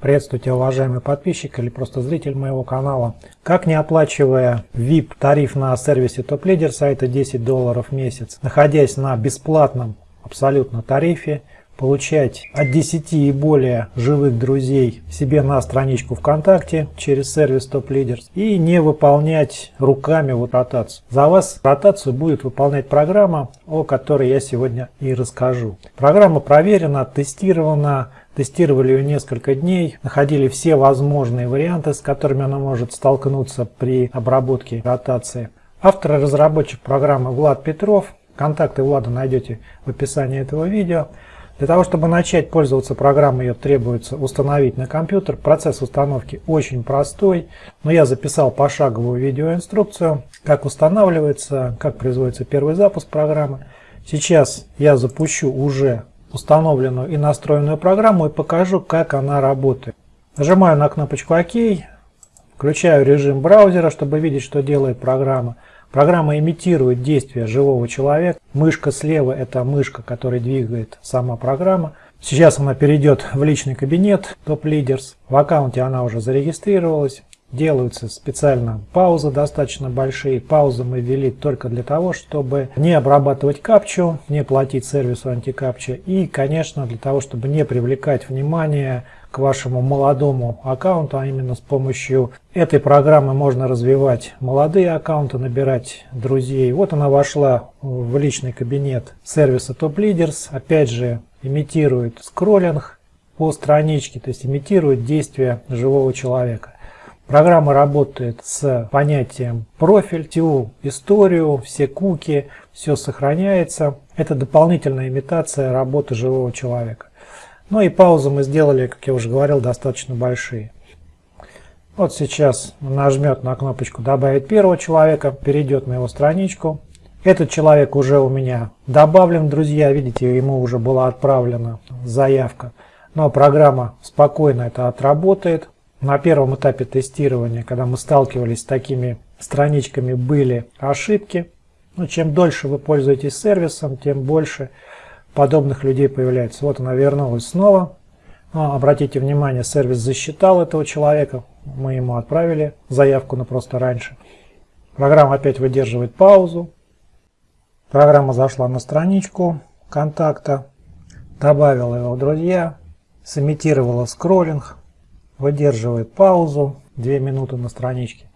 Приветствуйте, уважаемый подписчик или просто зритель моего канала. Как не оплачивая VIP тариф на сервисе Top Leader сайта 10 долларов в месяц, находясь на бесплатном абсолютно тарифе, получать от 10 и более живых друзей себе на страничку ВКонтакте через сервис Top Leaders и не выполнять руками вот ротацию. За вас ротацию будет выполнять программа, о которой я сегодня и расскажу. Программа проверена, тестирована, тестировали ее несколько дней, находили все возможные варианты, с которыми она может столкнуться при обработке ротации. Автор и разработчик программы Влад Петров. Контакты Влада найдете в описании этого видео. Для того, чтобы начать пользоваться программой, ее требуется установить на компьютер. Процесс установки очень простой, но я записал пошаговую видеоинструкцию, как устанавливается, как производится первый запуск программы. Сейчас я запущу уже установленную и настроенную программу и покажу, как она работает. Нажимаю на кнопочку ОК, включаю режим браузера, чтобы видеть, что делает программа. Программа имитирует действия живого человека. Мышка слева – это мышка, которая двигает сама программа. Сейчас она перейдет в личный кабинет Top Leaders. В аккаунте она уже зарегистрировалась. Делаются специально паузы достаточно большие. Паузы мы ввели только для того, чтобы не обрабатывать капчу, не платить сервису антикапча и, конечно, для того, чтобы не привлекать внимание к вашему молодому аккаунту, а именно с помощью этой программы можно развивать молодые аккаунты, набирать друзей. Вот она вошла в личный кабинет сервиса Top Leaders. Опять же, имитирует скроллинг по страничке, то есть имитирует действия живого человека. Программа работает с понятием профиль, всю историю, все куки, все сохраняется. Это дополнительная имитация работы живого человека. Ну и паузы мы сделали, как я уже говорил, достаточно большие. Вот сейчас нажмет на кнопочку «Добавить первого человека», перейдет на его страничку. Этот человек уже у меня добавлен, друзья. Видите, ему уже была отправлена заявка. Но программа спокойно это отработает. На первом этапе тестирования, когда мы сталкивались с такими страничками, были ошибки. Но чем дольше вы пользуетесь сервисом, тем больше подобных людей появляется. Вот она вернулась снова. Но обратите внимание, сервис засчитал этого человека. Мы ему отправили заявку, но просто раньше. Программа опять выдерживает паузу. Программа зашла на страничку контакта, добавила его в друзья, сымитировала скроллинг, выдерживает паузу 2 минуты на страничке.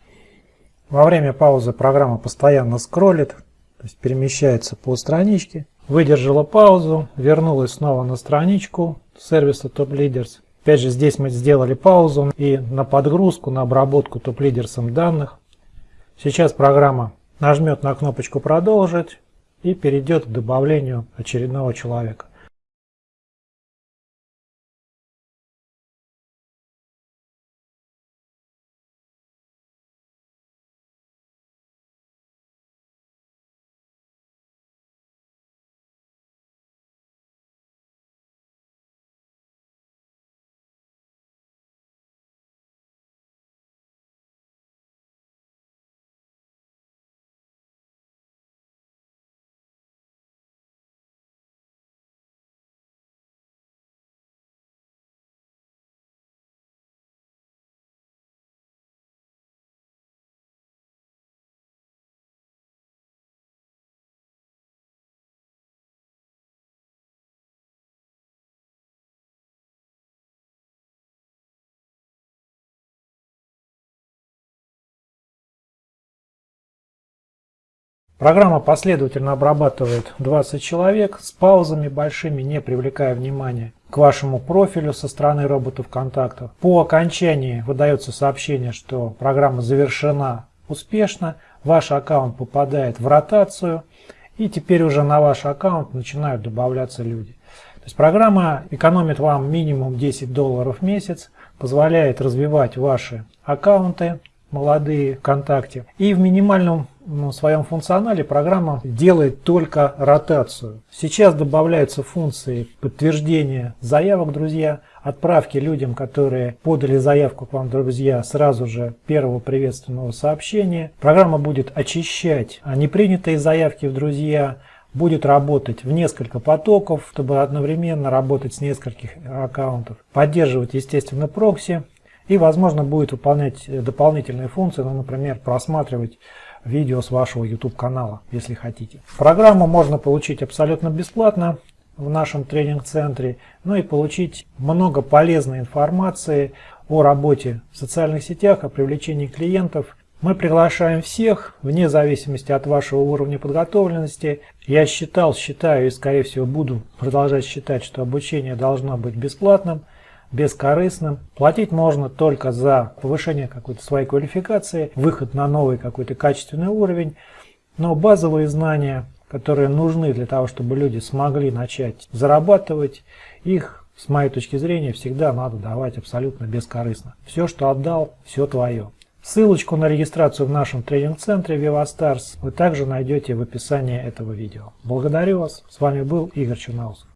Во время паузы программа постоянно скроллит, то есть перемещается по страничке Выдержала паузу, вернулась снова на страничку сервиса Top Leaders. Опять же, здесь мы сделали паузу и на подгрузку, на обработку Top Leaders данных. Сейчас программа нажмет на кнопочку «Продолжить» и перейдет к добавлению очередного человека. Программа последовательно обрабатывает 20 человек с паузами большими, не привлекая внимания к вашему профилю со стороны роботов контактов. По окончании выдается сообщение, что программа завершена успешно, ваш аккаунт попадает в ротацию, и теперь уже на ваш аккаунт начинают добавляться люди. То есть программа экономит вам минимум 10 долларов в месяц, позволяет развивать ваши аккаунты, молодые ВКонтакте. И в минимальном ну, своем функционале программа делает только ротацию. Сейчас добавляются функции подтверждения заявок, друзья, отправки людям, которые подали заявку к вам, друзья, сразу же первого приветственного сообщения. Программа будет очищать непринятые заявки в друзья, будет работать в несколько потоков, чтобы одновременно работать с нескольких аккаунтов, поддерживать, естественно, прокси и, возможно, будет выполнять дополнительные функции, ну, например, просматривать видео с вашего YouTube канала, если хотите. Программу можно получить абсолютно бесплатно в нашем тренинг-центре, ну и получить много полезной информации о работе в социальных сетях, о привлечении клиентов. Мы приглашаем всех, вне зависимости от вашего уровня подготовленности. Я считал, считаю и, скорее всего, буду продолжать считать, что обучение должно быть бесплатным, бескорыстным. Платить можно только за повышение какой-то своей квалификации, выход на новый какой-то качественный уровень. Но базовые знания которые нужны для того, чтобы люди смогли начать зарабатывать, их, с моей точки зрения, всегда надо давать абсолютно бескорыстно. Все, что отдал, все твое. Ссылочку на регистрацию в нашем тренинг-центре VivaStars вы также найдете в описании этого видео. Благодарю вас. С вами был Игорь Черноусов.